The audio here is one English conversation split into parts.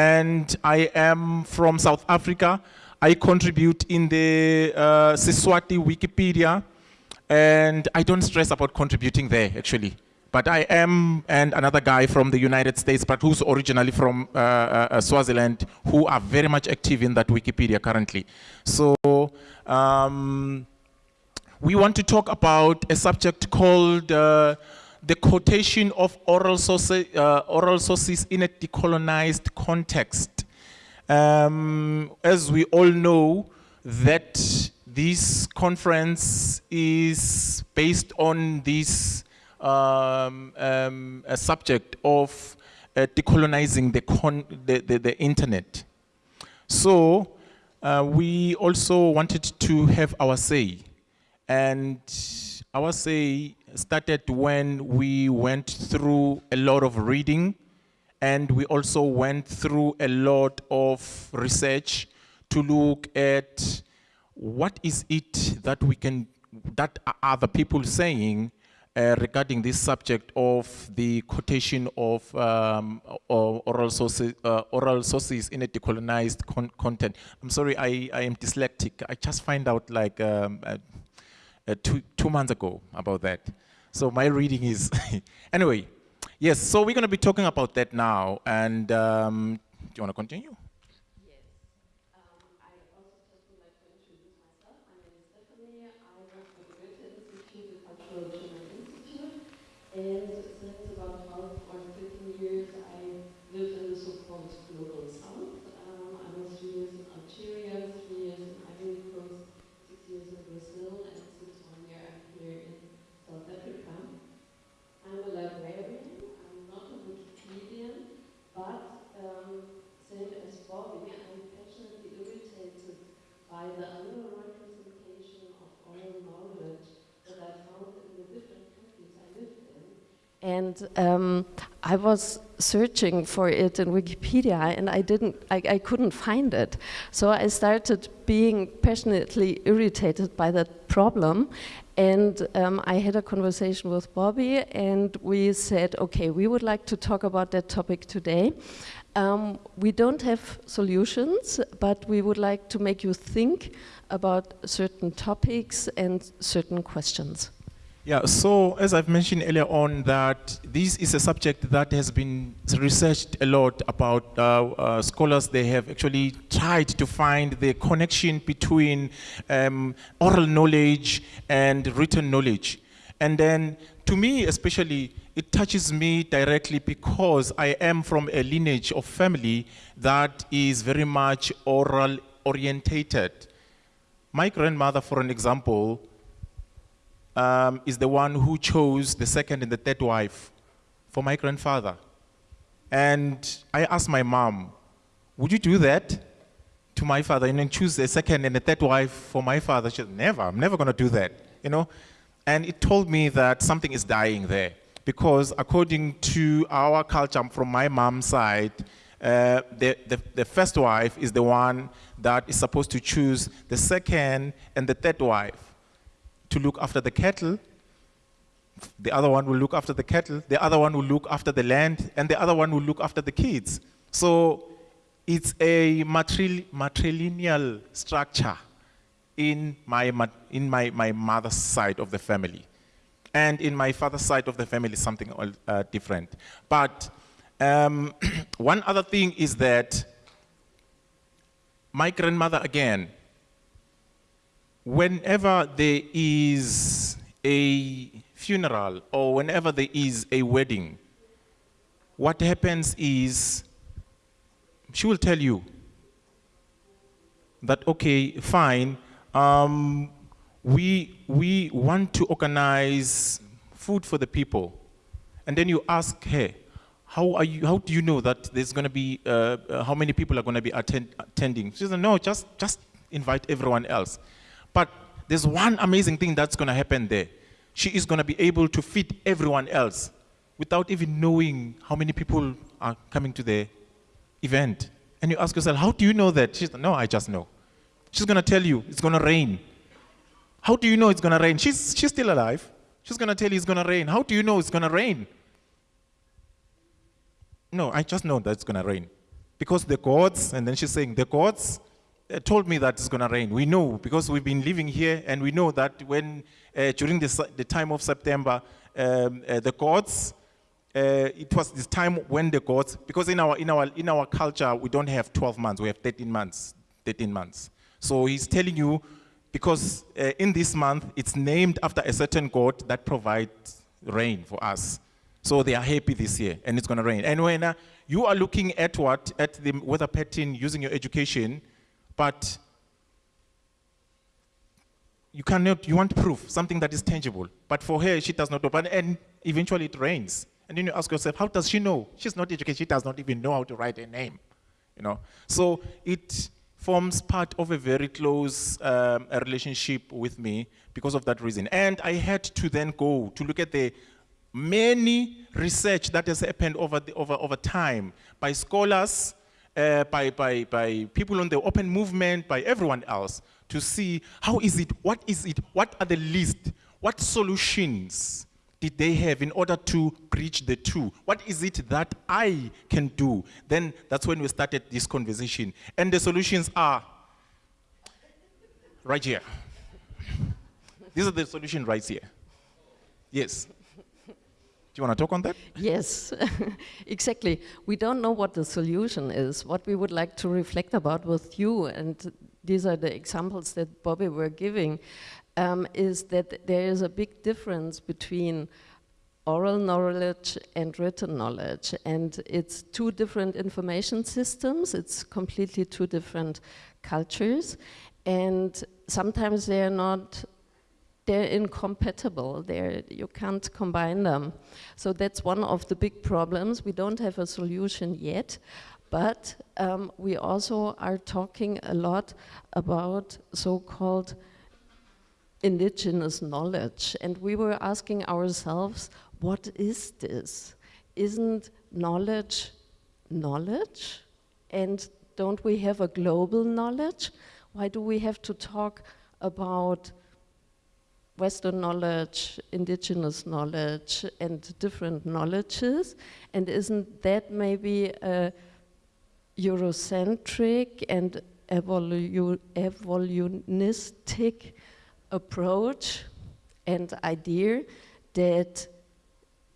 and I am from South Africa. I contribute in the uh, Siswati Wikipedia, and I don't stress about contributing there actually. But I am, and another guy from the United States, but who's originally from uh, uh, Swaziland, who are very much active in that Wikipedia currently. So um, we want to talk about a subject called uh, the quotation of oral, sources, uh, oral sources in a decolonized context. Um, as we all know, that this conference is based on this um, um, subject of uh, decolonizing the, the, the, the, internet. So uh, we also wanted to have our say. And our say started when we went through a lot of reading and we also went through a lot of research to look at what is it that we can, that other people saying uh, regarding this subject of the quotation of um, oral, sources, uh, oral sources in a decolonized con content. I'm sorry, I, I am dyslexic. I just find out like um, uh, uh two, two months ago about that. So my reading is, anyway, yes, so we're going to be talking about that now. And um, do you want to continue? And since about 12 or 15 years, I lived in the so-called global south. Um, I was three years in Algeria, three years in Ivory Coast, six years in Brazil, and since one year I'm here in South Africa. I'm a librarian, I'm not a Wikipedian, but um, same as Bobby, I'm passionately irritated by the under-representation of oral knowledge that I found in the different and um, I was searching for it in Wikipedia and I didn't, I, I, couldn't find it. So I started being passionately irritated by that problem and um, I had a conversation with Bobby and we said, okay, we would like to talk about that topic today. Um, we don't have solutions, but we would like to make you think about certain topics and certain questions. Yeah, so as I've mentioned earlier on that this is a subject that has been researched a lot about uh, uh, scholars, they have actually tried to find the connection between um, oral knowledge and written knowledge. And then to me especially, it touches me directly because I am from a lineage of family that is very much oral orientated. My grandmother, for an example, um, is the one who chose the second and the third wife for my grandfather. And I asked my mom, would you do that to my father and then choose a second and a third wife for my father? She said, never, I'm never gonna do that, you know? And it told me that something is dying there because according to our culture from my mom's side, uh, the, the, the, first wife is the one that is supposed to choose the second and the third wife to look after the cattle, the other one will look after the cattle, the other one will look after the land, and the other one will look after the kids. So it's a matrilineal structure in my, in my, my mother's side of the family. And in my father's side of the family, something uh, different. But um, one other thing is that my grandmother, again, whenever there is a funeral or whenever there is a wedding, what happens is she will tell you that, okay, fine, um, we, we want to organize food for the people. And then you ask her, how, are you, how do you know that there's going to be, uh, uh, how many people are going to be attend, attending? She says, no, just, just invite everyone else. But there's one amazing thing that's going to happen there. She is going to be able to feed everyone else without even knowing how many people are coming to the event. And you ask yourself, how do you know that? She's no, I just know. She's going to tell you it's going to rain. How do you know it's going to rain? She's, she's still alive. She's going to tell you it's going to rain. How do you know it's going to rain? No, I just know that it's going to rain. because the gods, and then she's saying, the gods told me that it's going to rain. We know because we've been living here, and we know that when uh, during the, the time of September, um, uh, the gods, uh, it was this time when the gods, because in our in our in our culture we don't have 12 months, we have 13 months, 13 months. So he's telling you, because uh, in this month it's named after a certain god that provides rain for us. So they are happy this year, and it's going to rain. And when uh, you are looking at what at the weather pattern using your education, but you cannot, you want proof, something that is tangible. But for her, she does not. But, and eventually it rains. And then you ask yourself, how does she know? She's not educated. She does not even know how to write a name. You know? So it forms part of a very close um, relationship with me because of that reason. And I had to then go to look at the many research that has happened over, the, over, over time by scholars, uh, by, by, by people on the open movement, by everyone else, to see how is it, what is it, what are the list, what solutions did they have in order to bridge the two? What is it that I can do? Then that's when we started this conversation. And the solutions are right here. These are the solutions right here. Yes. Do you want to talk on that? Yes, exactly. We don't know what the solution is. What we would like to reflect about with you, and these are the examples that Bobby were giving, um, is that there is a big difference between oral knowledge and written knowledge. And it's two different information systems, it's completely two different cultures. And sometimes they're not they're incompatible. They're, you can't combine them. So that's one of the big problems. We don't have a solution yet, but um, we also are talking a lot about so-called indigenous knowledge. And we were asking ourselves, what is this? Isn't knowledge knowledge? And don't we have a global knowledge? Why do we have to talk about Western knowledge, indigenous knowledge, and different knowledges? And isn't that maybe a Eurocentric and evolu evolutionistic approach and idea that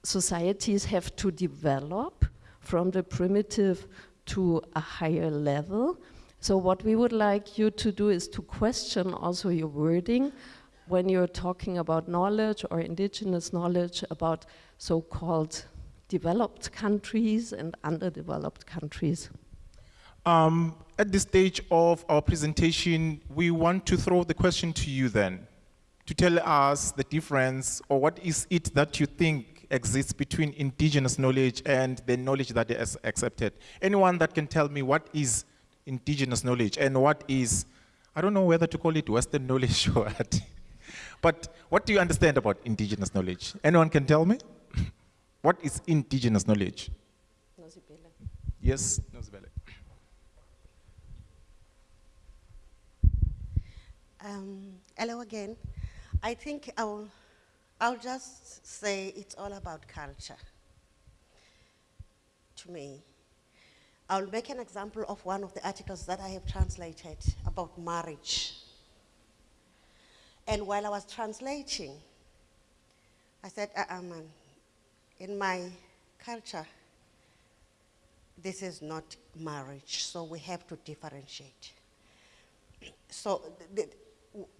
societies have to develop from the primitive to a higher level. So what we would like you to do is to question also your wording when you're talking about knowledge or indigenous knowledge about so-called developed countries and underdeveloped countries. Um, at this stage of our presentation, we want to throw the question to you then, to tell us the difference or what is it that you think exists between indigenous knowledge and the knowledge that is accepted. Anyone that can tell me what is indigenous knowledge and what is, I don't know whether to call it Western knowledge or what. But what do you understand about indigenous knowledge? Anyone can tell me? what is indigenous knowledge? Nosibele. Yes, Nosibele. Um, hello again. I think I'll, I'll just say it's all about culture. To me, I'll make an example of one of the articles that I have translated about marriage. And while I was translating, I said, uh, man, in my culture, this is not marriage, so we have to differentiate. So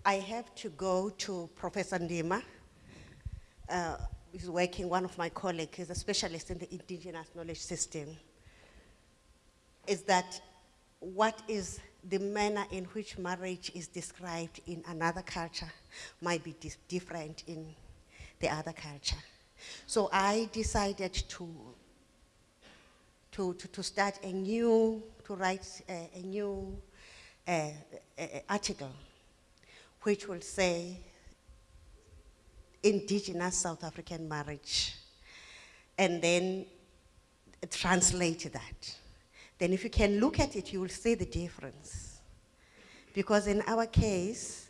I have to go to Professor Ndima, uh, who's working, one of my colleagues, is a specialist in the indigenous knowledge system, is that what is the manner in which marriage is described in another culture might be different in the other culture. So I decided to, to, to, to start a new, to write a, a new uh, article which will say indigenous South African marriage and then translate that. Then if you can look at it, you will see the difference. Because in our case,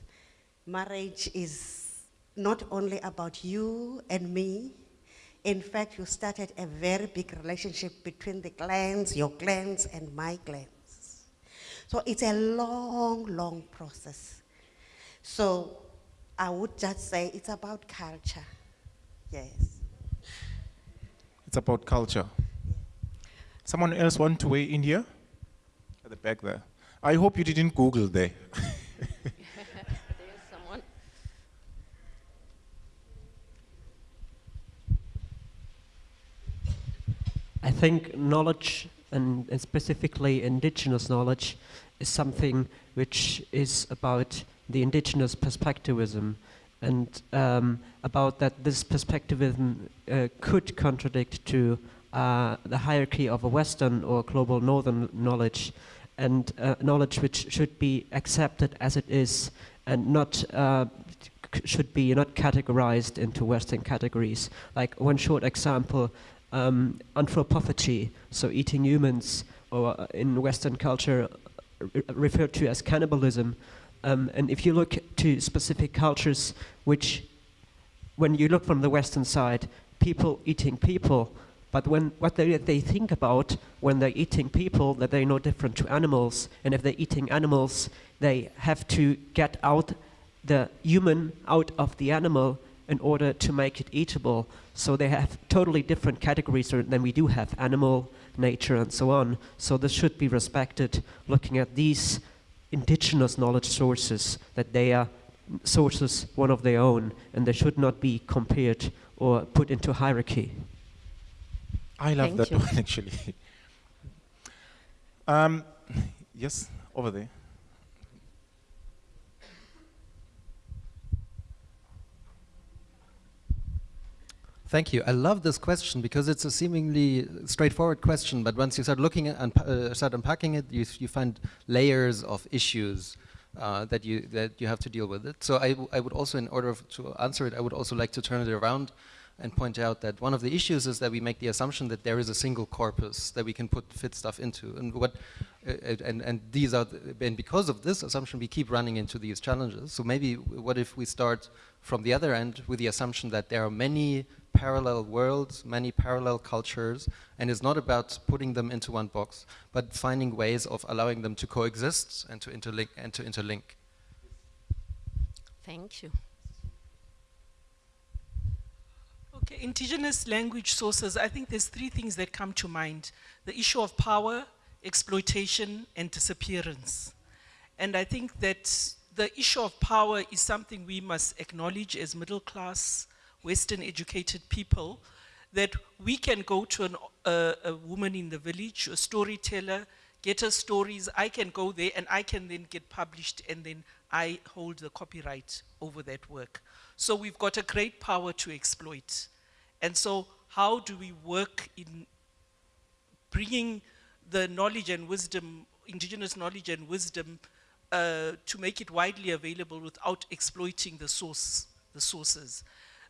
marriage is not only about you and me, In fact, you started a very big relationship between the clans, your clans, and my clans. So it's a long, long process. So I would just say it's about culture. Yes. It's about culture. Someone else want to weigh in here? At the back there. I hope you didn't Google there. There's someone. I think knowledge, and, and specifically indigenous knowledge, is something which is about the indigenous perspectivism and um, about that this perspectivism uh, could contradict to uh, the hierarchy of a Western or global Northern knowledge and uh, knowledge which should be accepted as it is and not uh, should be not categorized into Western categories. Like one short example, um, anthropophagy, so eating humans, or in Western culture re- referred to as cannibalism. Um, and if you look to specific cultures, which, when you look from the Western side, people eating people, but when what they, they think about when they're eating people, that they're no different to animals, and if they're eating animals, they have to get out the human out of the animal in order to make it eatable. So they have totally different categories than we do have animal, nature, and so on. So this should be respected, looking at these indigenous knowledge sources, that they are sources one of their own, and they should not be compared or put into hierarchy. I love Thank that you. one actually. um, yes, over there. Thank you. I love this question because it's a seemingly straightforward question, but once you start looking at and uh, start unpacking it, you, you find layers of issues uh, that you that you have to deal with it. So I, w- I would also, in order f- to answer it, I would also like to turn it around and point out that one of the issues is that we make the assumption that there is a single corpus that we can put fit stuff into, and what uh, uh, and and these are th- and because of this assumption, we keep running into these challenges. So maybe what if we start from the other end with the assumption that there are many parallel worlds, many parallel cultures, and it's not about putting them into one box, but finding ways of allowing them to coexist and to interlink and to interlink. Thank you. Okay, indigenous language sources, I think there's three things that come to mind. The issue of power, exploitation, and disappearance. And I think that the issue of power is something we must acknowledge as middle class, Western educated people, that we can go to an, a woman in the village, a storyteller, get her stories, I can go there and I can then get published and then I hold the copyright over that work. So we've got a great power to exploit. And so how do we work in bringing the knowledge and wisdom, indigenous knowledge and wisdom, uh, to make it widely available without exploiting the source, the sources.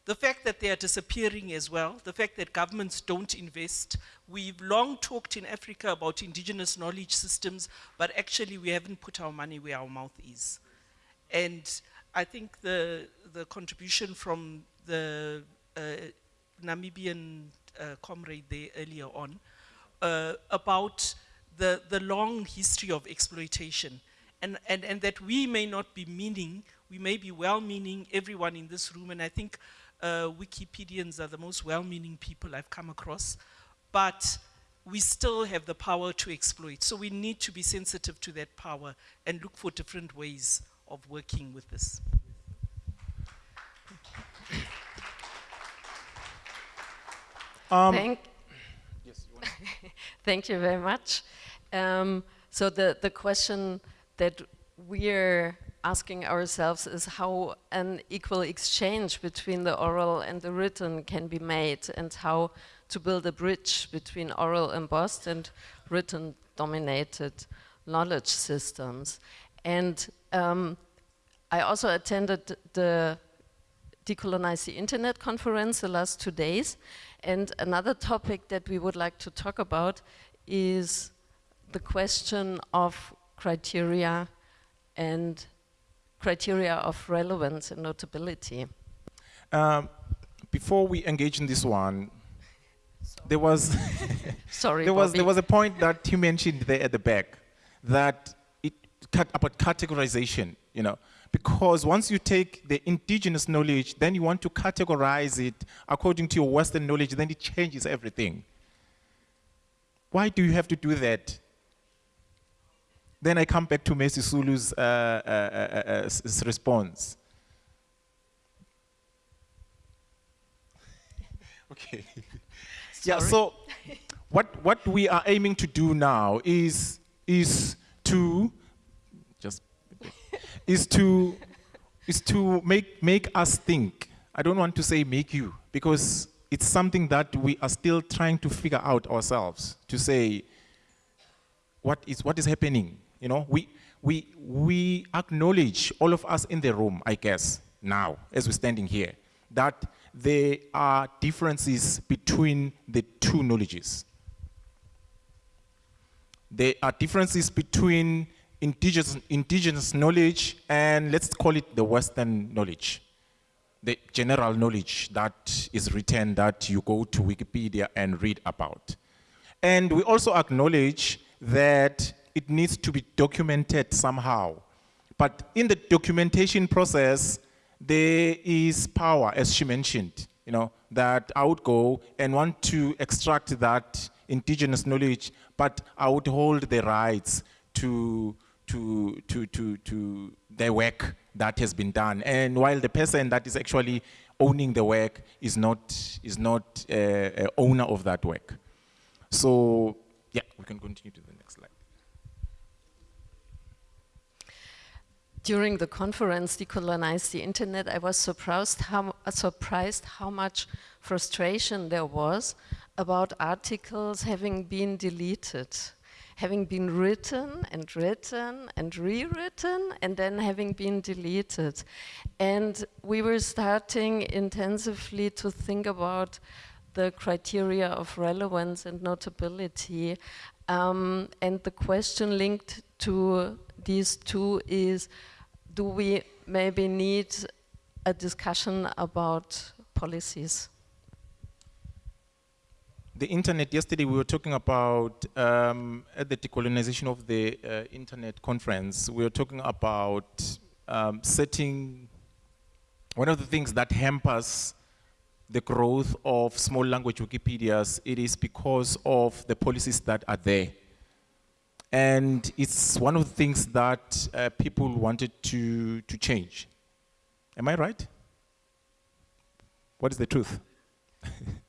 The fact that they are disappearing as well, the fact that governments don't invest. We've long talked in Africa about indigenous knowledge systems, but actually we haven't put our money where our mouth is. And I think the, the contribution from the uh, Namibian uh, comrade there earlier on uh, about the, the long history of exploitation and, and, and that we may not be meaning, we may be well-meaning, everyone in this room, and I think uh, Wikipedians are the most well-meaning people I've come across, but we still have the power to exploit. So we need to be sensitive to that power and look for different ways of working with this. Um, Thank, Thank you very much. Um, so the, the question that we're asking ourselves is how an equal exchange between the oral and the written can be made and how to build a bridge between oral embossed and written dominated knowledge systems. And um, I also attended the Decolonize the Internet conference the last two days. And another topic that we would like to talk about is the question of criteria and criteria of relevance and notability. Um, before we engage in this one, there was Sorry, there was Bobby. there was a point that you mentioned there at the back that it about categorization you know because once you take the indigenous knowledge then you want to categorize it according to your western knowledge then it changes everything. Why do you have to do that? Then i come back to Messi Sulu's uh, uh, uh, uh, s- response. Okay. Yeah so what what we are aiming to do now is is to is to is to make make us think. I don't want to say make you because it's something that we are still trying to figure out ourselves to say what is what is happening? You know we we we acknowledge all of us in the room i guess now as we're standing here that there are differences between the two knowledges. There are differences between indigenous, indigenous knowledge and let's call it the Western knowledge, the general knowledge that is written that you go to Wikipedia and read about. And we also acknowledge that it needs to be documented somehow. But in the documentation process, there is power, as she mentioned, you know, that I would go and want to extract that indigenous knowledge, but I would hold the rights to, to, to, to, to the work that has been done. And while the person that is actually owning the work is not, is not uh, a owner of that work. So, yeah, we can continue to the next slide. During the conference, Decolonize the Internet, I was surprised how, uh, surprised how much frustration there was about articles having been deleted, having been written and written and rewritten, and then having been deleted. And we were starting intensively to think about the criteria of relevance and notability. Um, and the question linked to these two is, do we maybe need a discussion about policies? The internet, yesterday we were talking about, um, at the decolonization of the uh, internet conference, we were talking about um, setting, one of the things that hampers the growth of small language Wikipedias, it is because of the policies that are there. And it's one of the things that uh, people wanted to, to change. Am I right? What is the truth?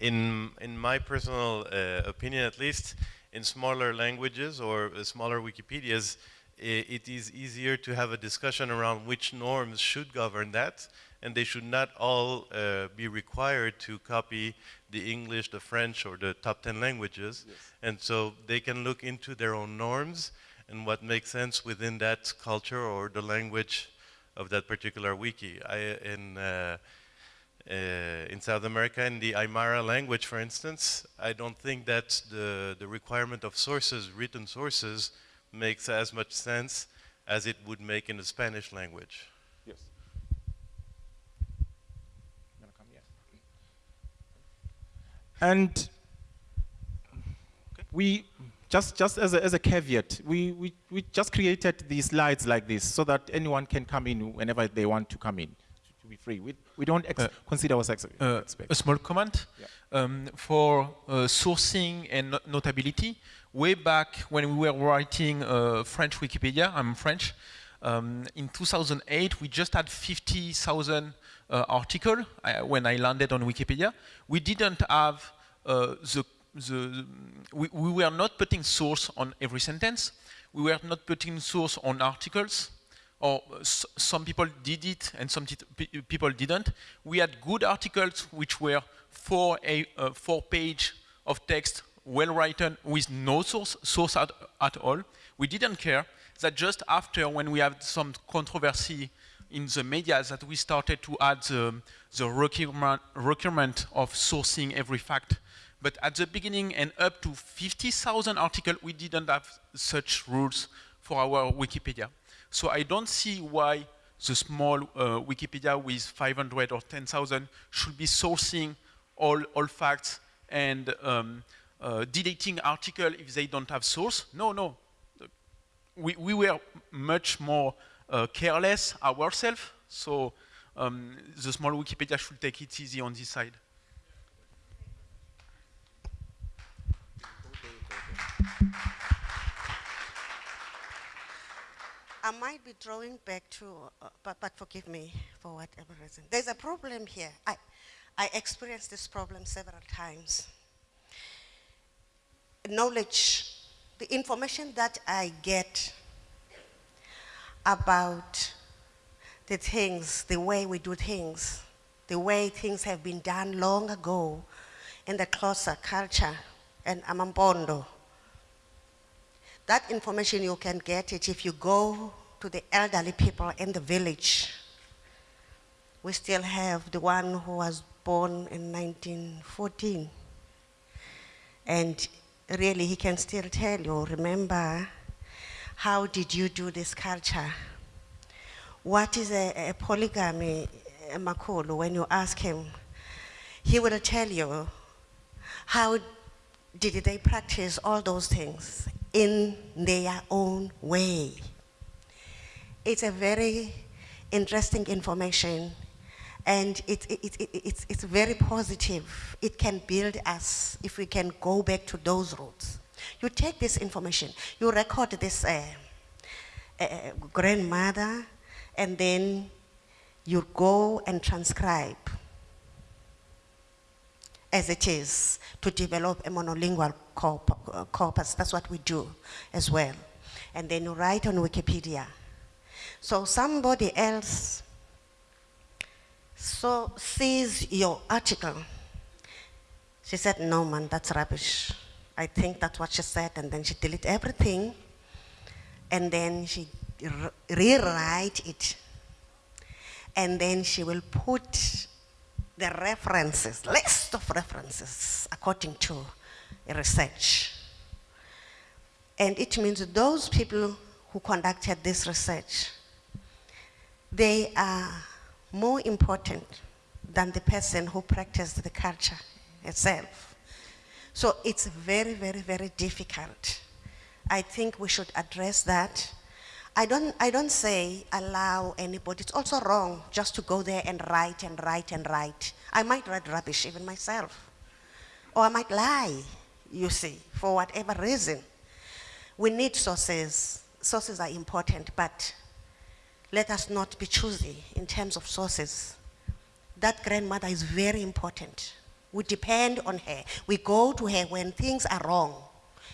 in in my personal uh, opinion at least in smaller languages or uh, smaller wikipedias it is easier to have a discussion around which norms should govern that and they should not all uh, be required to copy the english the french or the top 10 languages. And so they can look into their own norms and what makes sense within that culture or the language of that particular wiki. I, in uh, uh, in South America, in the Aymara language, for instance, I don't think that the, the requirement of sources, written sources, makes as much sense as it would make in the Spanish language. Yes. And we, just, just as, a, as a caveat, we, we, we just created these slides like this so that anyone can come in whenever they want to come in, to, to be free. We, we don't ex Uh, consider ourselves Uh, expert. a small comment Yeah. um, for uh, sourcing and no- notability. Way back when we were writing uh, French Wikipedia, I'm French. Um, in 2008, we just had 50,000 uh, articles uh, when I landed on Wikipedia. We didn't have uh, the the, we, we were not putting source on every sentence. We were not putting source on articles or some people did it and some people didn't. We had good articles which were four, a, uh, four page of text, well written, with no source, source at, at all. We didn't care that just after when we had some controversy in the media that we started to add the, the requirement, requirement of sourcing every fact. But at the beginning and up to 50,000 articles, we didn't have such rules for our Wikipedia. So I don't see why the small uh, Wikipedia with 500 or 10,000 should be sourcing all, all facts and um, uh, deleting article if they don't have source. No, no. We, we were much more uh, careless ourselves, so um, the small Wikipedia should take it easy on this side. I might be drawing back to, uh, but, but forgive me for whatever reason. There's a problem here. I, I experienced this problem several times. Knowledge, the information that I get about the things, the way we do things, the way things have been done long ago in the Xhosa culture and Amampondo, that information you can get it if you go to the elderly people in the village. We still have the one who was born in 1914. And really he can still tell you, remember, how did you do this culture? What is a, a polygamy, Makolo, when you ask him? He will tell you how did they practice all those things in their own way. It's a very interesting information and it, it, it, it's, it's very positive. It can build us if we can go back to those roots. You take this information, you record this uh, uh, grandmother, and then you go and transcribe as it is to develop a monolingual corpus. That's what we do as well. And then you write on Wikipedia. So somebody else so sees your article. She said, no man, that's rubbish. I think that's what she said, and then she delete everything, and then she rewrite it, and then she will put the references, list of references according to research. And it means those people who conducted this research, they are more important than the person who practiced the culture itself. So it's very, very, very difficult. I think we should address that. I don't, I don't say allow anybody, it's also wrong just to go there and write and write and write. I might write rubbish even myself. Or I might lie, you see, for whatever reason. We need sources. Sources are important, but let us not be choosy in terms of sources. That grandmother is very important. We depend on her. We go to her when things are wrong.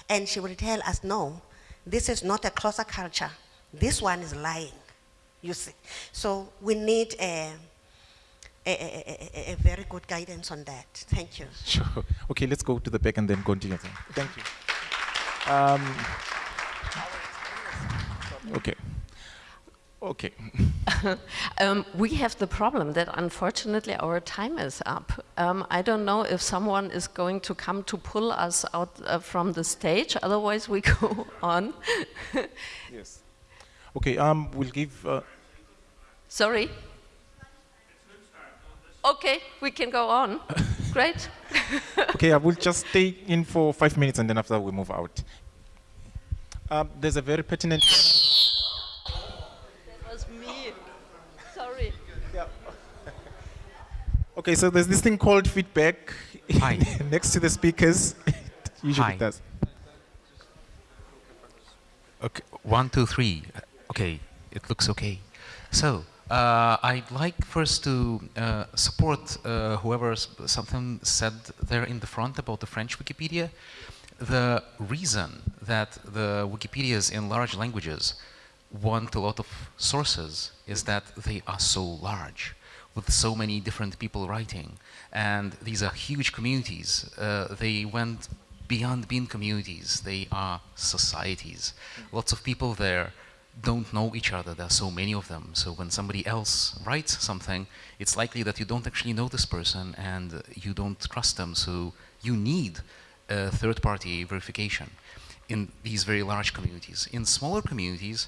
And she will tell us, no, this is not a Xhosa culture. This one is lying, you see. So we need a, a, a, a, very good guidance on that. Thank you. Sure. Okay, let's go to the back and then continue. Thank you. Um, okay. Okay. um, we have the problem that unfortunately our time is up. Um, I don't know if someone is going to come to pull us out uh, from the stage, otherwise we go on. yes. Okay, um, we'll give... Uh Sorry? Okay, we can go on. Great. okay, I will just stay in for five minutes and then after we move out. Um, there's a very pertinent... That was me. Sorry. Yeah. okay, so there's this thing called feedback next to the speakers. usually Hi. does. Okay, one, two, three. Okay, it looks okay. So, uh, I'd like first to uh, support uh, whoever something said there in the front about the French Wikipedia. The reason that the Wikipedias in large languages want a lot of sources is that they are so large with so many different people writing. And these are huge communities. Uh, they went beyond being communities. They are societies. Lots of people there don't know each other. There are so many of them. So when somebody else writes something, it's likely that you don't actually know this person and you don't trust them. So you need a third-party verification in these very large communities. In smaller communities,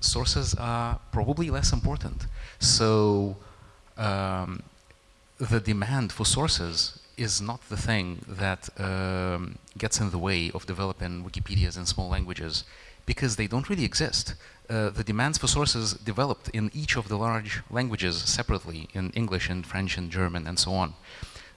sources are probably less important. So um, the demand for sources is not the thing that um, gets in the way of developing Wikipedias in small languages because they don't really exist. Uh, the demands for sources developed in each of the large languages separately in English and French and German and so on.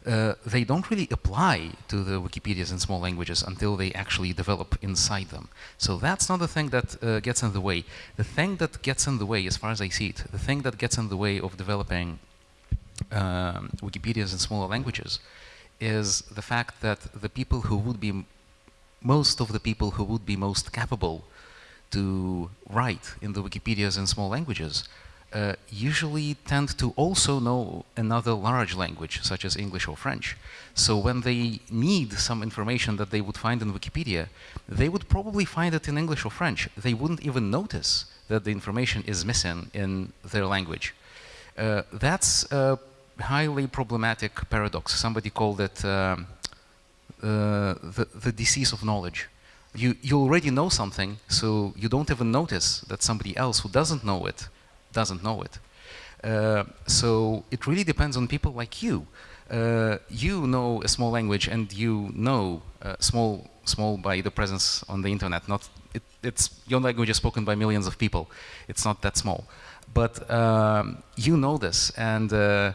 Uh, they don't really apply to the Wikipedias in small languages until they actually develop inside them. So that's not the thing that uh, gets in the way. The thing that gets in the way, as far as I see it, the thing that gets in the way of developing um, Wikipedias in smaller languages is the fact that the people who would be, most of the people who would be most capable to write in the Wikipedias in small languages uh, usually tend to also know another large language, such as English or French. So when they need some information that they would find in Wikipedia, they would probably find it in English or French. They wouldn't even notice that the information is missing in their language. Uh, that's a highly problematic paradox. Somebody called it um, uh, the, the disease of knowledge. You, you already know something, so you don't even notice that somebody else who doesn't know it doesn't know it. Uh, so it really depends on people like you. Uh, you know a small language and you know uh, small, small by the presence on the internet. Not it, it's your language is spoken by millions of people. It's not that small, but um, you know this and uh,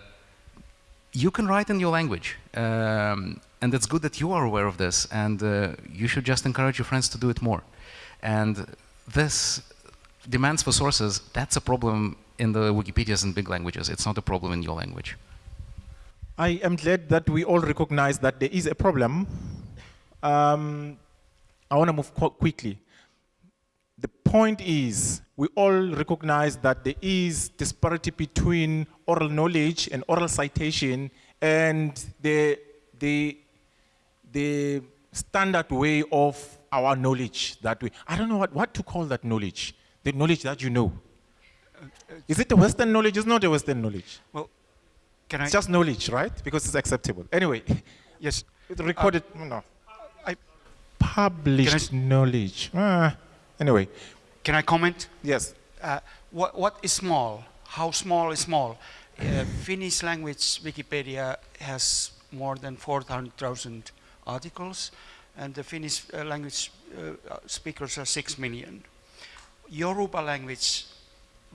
you can write in your language. Um, and it's good that you are aware of this and uh, you should just encourage your friends to do it more. And this demands for sources, that's a problem in the Wikipedias and big languages. It's not a problem in your language. I am glad that we all recognize that there is a problem. Um, I want to move quickly. The point is, we all recognize that there is disparity between oral knowledge and oral citation and the, the, the standard way of our knowledge that we, I don't know what, what to call that knowledge the knowledge that you know. Is it a Western knowledge? It's not a Western knowledge. Well, can I? it's just knowledge, right? Because it's acceptable. Anyway. Yes. It's recorded, uh, no. I, Published I, knowledge. Ah, anyway. Can I comment? Yes. Uh, what, what is small? How small is small? Uh, Finnish language Wikipedia has more than 400,000 articles, and the Finnish uh, language uh, speakers are 6 million. Yoruba language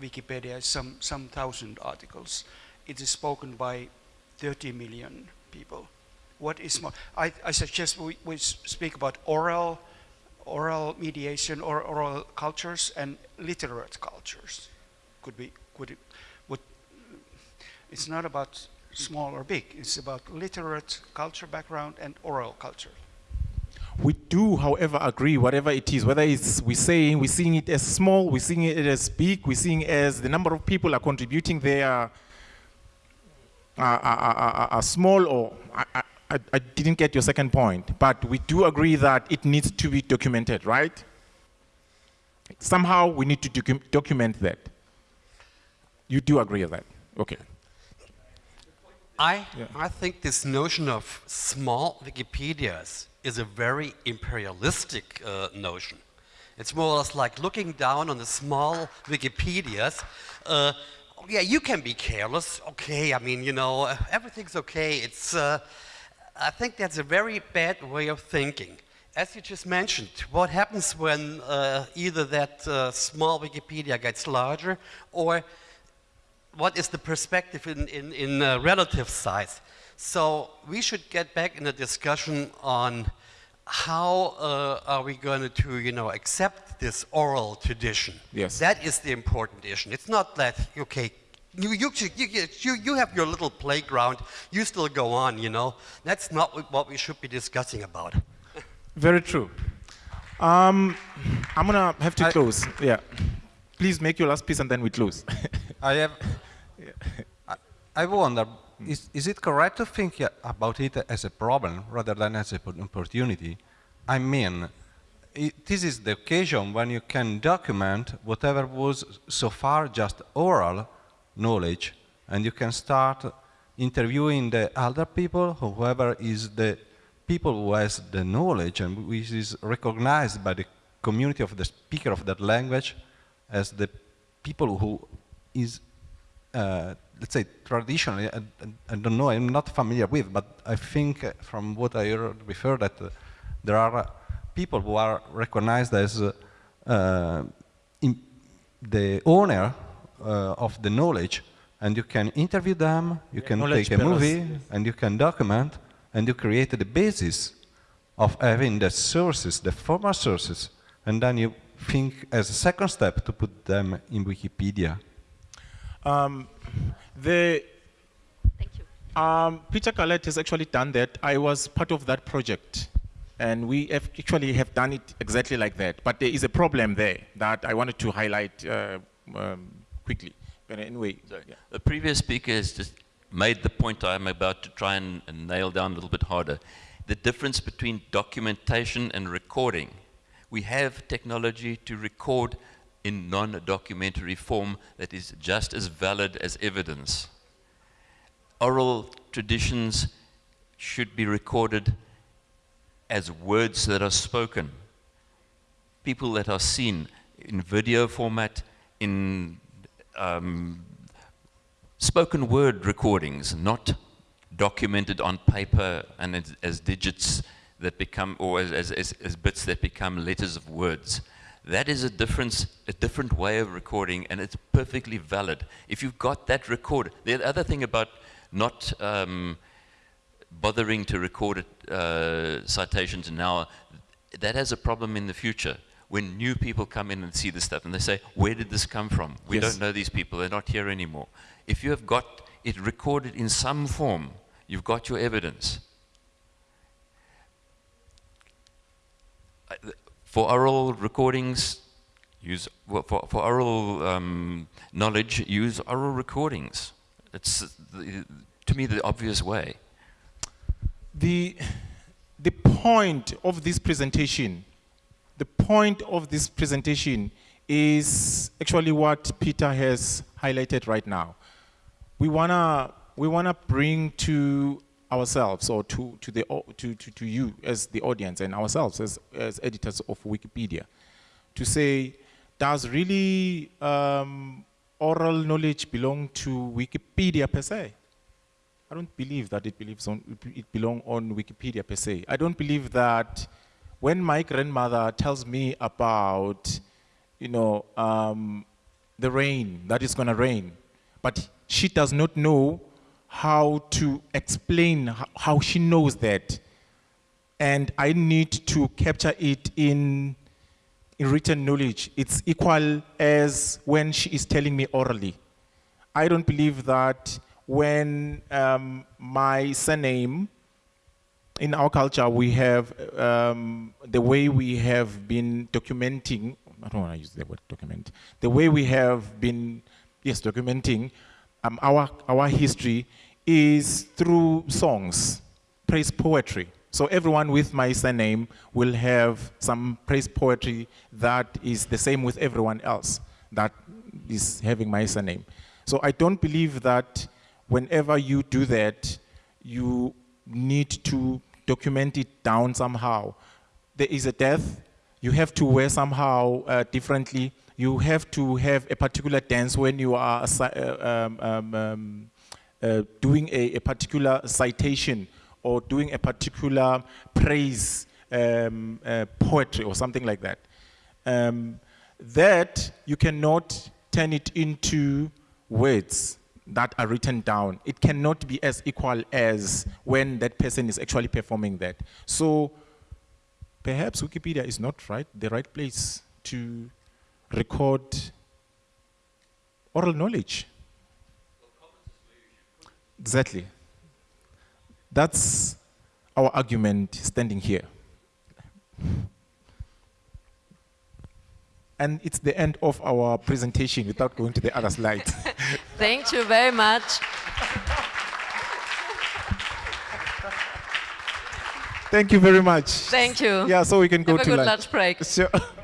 Wikipedia is some, some thousand articles. It is spoken by 30 million people. What is more? I, I suggest we, we speak about oral, oral mediation or oral cultures and literate cultures. Could be, could it, would, it's not about small or big, it's about literate culture background and oral culture. We do, however, agree, whatever it is, whether it's we saying, we're seeing it as small, we're seeing it as big, we're seeing as the number of people are contributing there are, are, are, are small or, I, I, I didn't get your second point, but we do agree that it needs to be documented, right? Somehow we need to docu document that. You do agree with that? Okay. I, yeah. I think this notion of small Wikipedias is a very imperialistic uh, notion. It's more or less like looking down on the small Wikipedias. Uh, yeah, you can be careless. Okay, I mean, you know, everything's okay. It's, uh, I think that's a very bad way of thinking. As you just mentioned, what happens when uh, either that uh, small Wikipedia gets larger or what is the perspective in, in, in relative size? So we should get back in a discussion on how uh, are we going to, you know, accept this oral tradition? Yes. That is the important issue. It's not that, okay, you, you, you, you have your little playground, you still go on, you know. That's not what we should be discussing about. Very true. Um, I'm going to have to I close. Yeah. Please make your last piece and then we close. I have... I, I wonder, hmm. is, is it correct to think about it as a problem rather than as an opportunity? I mean, it, this is the occasion when you can document whatever was so far just oral knowledge and you can start interviewing the other people, whoever is the people who has the knowledge and which is recognized by the community of the speaker of that language as the people who is, uh, let's say, traditionally, I, I, don't know, I'm not familiar with, but I think uh, from what I heard before that uh, there are uh, people who are recognized as uh, the owner of the knowledge, and you can interview them, you can take a movie, and you can document, and you create the basis of having the sources, the formal sources, and then you think as a second step to put them in Wikipedia? Um, the Thank you. Um, Peter Gallert has actually done that. I was part of that project. And we have actually have done it exactly like that. But there is a problem there that I wanted to highlight uh, um, quickly. But anyway. Yeah. The previous speaker has just made the point I'm about to try and, and nail down a little bit harder. The difference between documentation and recording we have technology to record in non-documentary form that is just as valid as evidence. Oral traditions should be recorded as words that are spoken. People that are seen in video format, in um, spoken word recordings, not documented on paper and as, as digits that become, or as, as, as, bits that become letters of words. That is a difference, a different way of recording, and it's perfectly valid. If you've got that record, the other thing about not um, bothering to record uh, citations now, that has a problem in the future. When new people come in and see this stuff and they say, where did this come from? We yes. don't know these people, they're not here anymore. If you have got it recorded in some form, you've got your evidence. For oral recordings, use for, for oral um, knowledge, use oral recordings. It's the, to me the obvious way. The the point of this presentation, the point of this presentation is actually what Peter has highlighted right now. We wanna we wanna bring to ourselves or to, to, the, to, to, to you as the audience and ourselves as, as editors of Wikipedia to say, does really um, oral knowledge belong to Wikipedia per se? I don't believe that it, believes on, it belongs on Wikipedia per se. I don't believe that when my grandmother tells me about, you know, um, the rain, that it's going to rain, but she does not know how to explain how she knows that. And I need to capture it in, in written knowledge. It's equal as when she is telling me orally. I don't believe that when um, my surname, in our culture, we have um, the way we have been documenting, I don't want to use the word document, the way we have been, yes, documenting um, our, our history is through songs, praise poetry. So everyone with my surname will have some praise poetry that is the same with everyone else that is having my surname. So I don't believe that whenever you do that, you need to document it down somehow. There is a death, you have to wear somehow uh, differently, you have to have a particular dance when you are uh, um, um, um, uh, doing a, a, particular citation or doing a particular praise um, uh, poetry or something like that. Um, that you cannot turn it into words that are written down. It cannot be as equal as when that person is actually performing that. So perhaps Wikipedia is not right, the right place to record oral knowledge. Exactly. That's our argument standing here. And it's the end of our presentation without going to the other slide. Thank you very much. Thank you very much. Thank you. Yeah, so we can go Have to good lunch. lunch break. Sure.